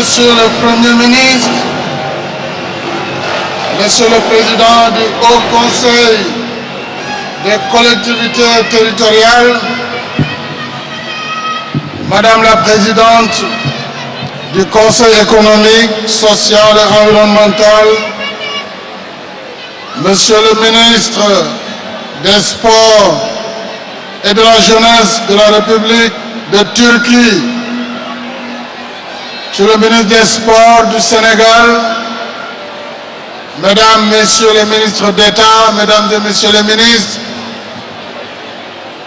Monsieur le Premier ministre, Monsieur le Président du Haut Conseil des collectivités territoriales, Madame la Présidente du Conseil économique, social et environnemental, Monsieur le Ministre des Sports et de la Jeunesse de la République de Turquie, Monsieur le ministre des Sports du Sénégal, Mesdames, Messieurs les ministres d'État, Mesdames et Messieurs les ministres,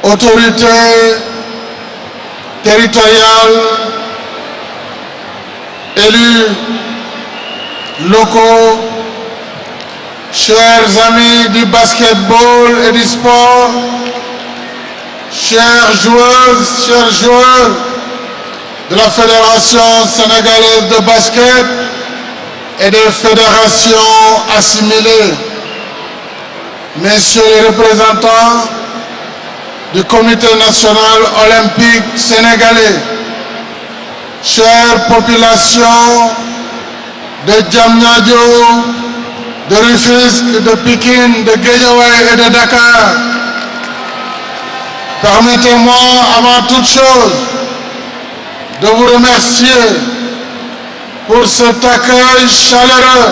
autorités territoriales, élus locaux, chers amis du basketball et du sport, chères joueuses, chers joueurs de la Fédération sénégalaise de basket et des fédérations assimilées, messieurs les représentants du Comité national olympique sénégalais, chères populations de Djamnyadjo, de Rufisque, de Pékin, de Guédiawaye et de Dakar, permettez-moi avant toute chose de vous remercier pour cet accueil chaleureux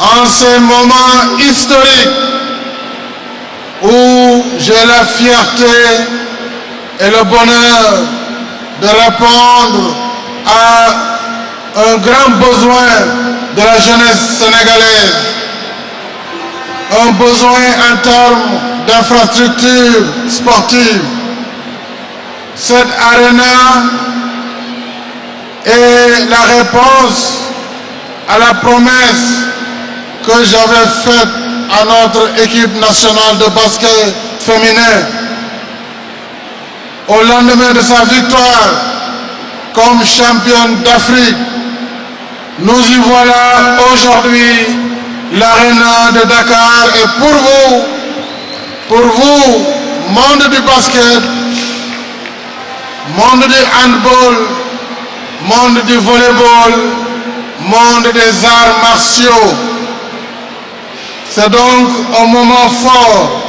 en ces moments historiques où j'ai la fierté et le bonheur de répondre à un grand besoin de la jeunesse sénégalaise. Un besoin en termes d'infrastructures sportives. Cette arena est la réponse à la promesse que j'avais faite à notre équipe nationale de basket féminin. Au lendemain de sa victoire comme championne d'Afrique, nous y voilà aujourd'hui, l'aréna de Dakar et pour vous, pour vous, monde du basket, monde du handball, monde du volleyball, monde des arts martiaux. C'est donc un moment fort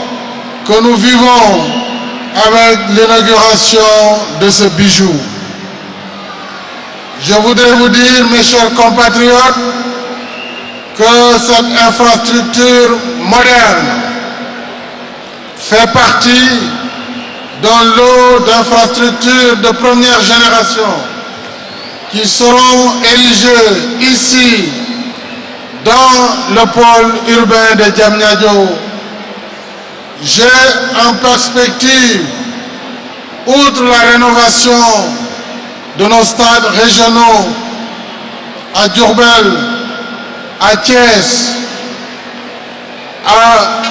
que nous vivons avec l'inauguration de ce bijou. Je voudrais vous dire, mes chers compatriotes, que cette infrastructure moderne fait partie d'un lot d'infrastructures de première génération qui seront érigées ici, dans le pôle urbain de Djamnyadjo. J'ai en perspective, outre la rénovation de nos stades régionaux à Djurbel, à Thiès, à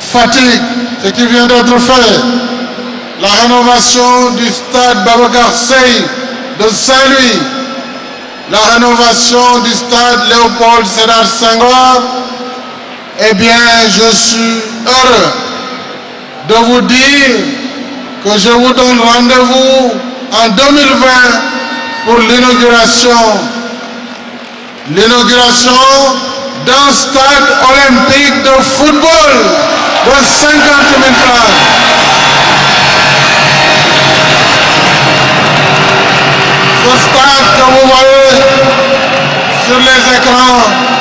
Fatigue, ce qui vient d'être fait, la rénovation du stade Babacar Sey de Saint-Louis, la rénovation du stade Léopold Sédar Senghor, eh bien, je suis heureux de vous dire que je vous donne rendez-vous en 2020 pour l'inauguration. L'inauguration d'un stade olympique de football de 50 000 places. Que vous voyez sur les écrans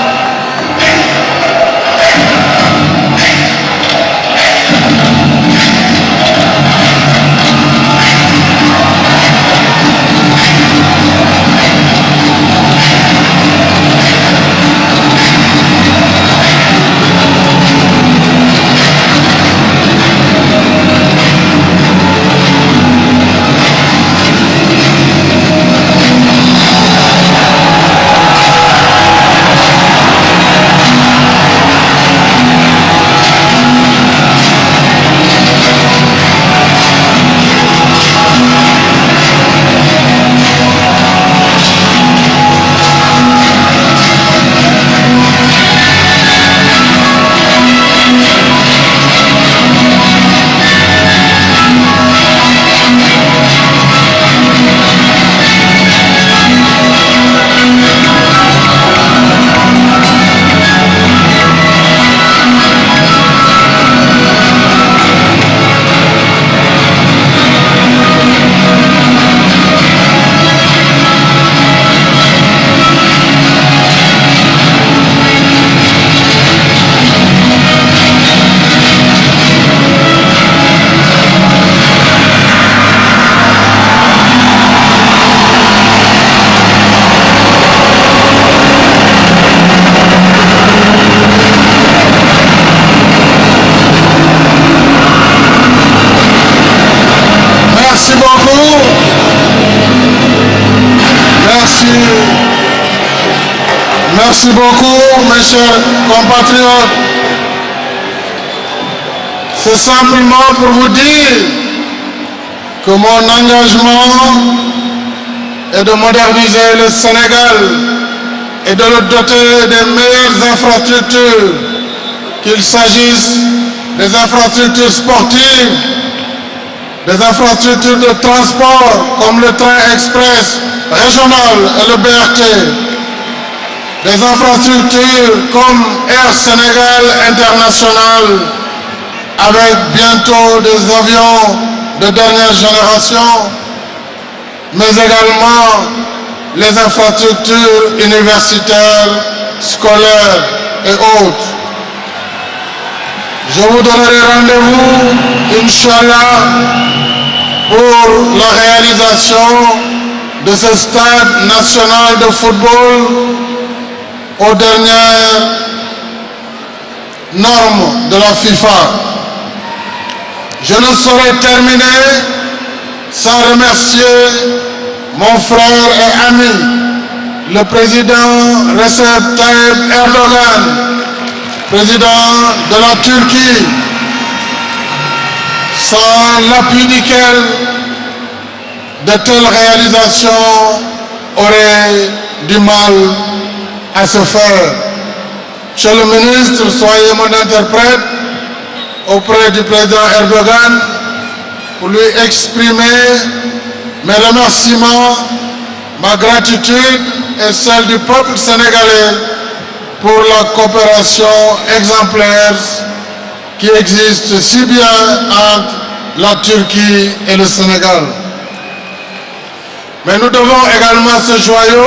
Merci. Merci beaucoup, mes chers compatriotes. C'est simplement pour vous dire que mon engagement est de moderniser le Sénégal et de le doter des meilleures infrastructures, qu'il s'agisse des infrastructures sportives, des infrastructures de transport comme le train express régional et le BRT, des infrastructures comme Air Sénégal International, avec bientôt des avions de dernière génération, mais également les infrastructures universitaires, scolaires et autres. Je vous donnerai rendez-vous, Inch'Allah, pour la réalisation de ce stade national de football aux dernières normes de la FIFA. Je ne saurais terminer sans remercier mon frère et ami, le président Recep Tayyip Erdogan, président de la Turquie, sans l'appui duquel de telles réalisations auraient du mal à se faire. Monsieur le ministre, soyez mon interprète auprès du président Erdogan pour lui exprimer mes remerciements, ma gratitude et celle du peuple sénégalais pour la coopération exemplaire qui existe si bien entre la Turquie et le Sénégal. Mais nous devons également ce joyau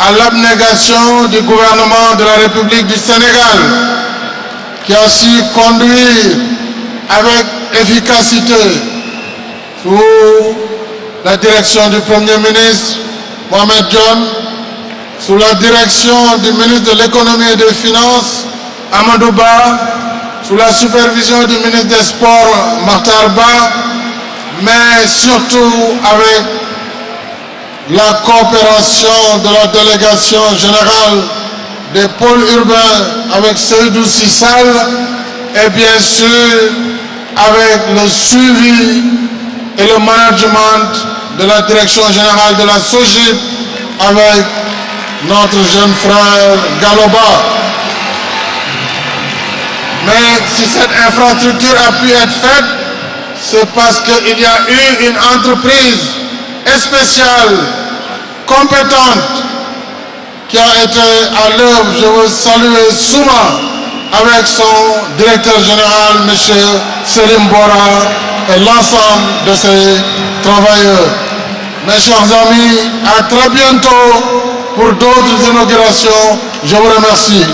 à l'abnégation du gouvernement de la République du Sénégal qui a su conduire avec efficacité sous la direction du Premier ministre Mohamed John, sous la direction du ministre de l'économie et des finances Amadou Ba, sous la supervision du ministre des Sports Martar Ba, mais surtout avec la coopération de la délégation générale des pôles urbains avec Seydou Sissal et bien sûr avec le suivi et le management de la direction générale de la SOGIP avec notre jeune frère Galoba. Mais si cette infrastructure a pu être faite, c'est parce qu'il y a eu une entreprise spéciale, compétente, qui a été à l'œuvre. Je veux saluer Souma avec son directeur général, M. Selim Bora, et l'ensemble de ses travailleurs. Mes chers amis, à très bientôt pour d'autres inaugurations. Je vous remercie.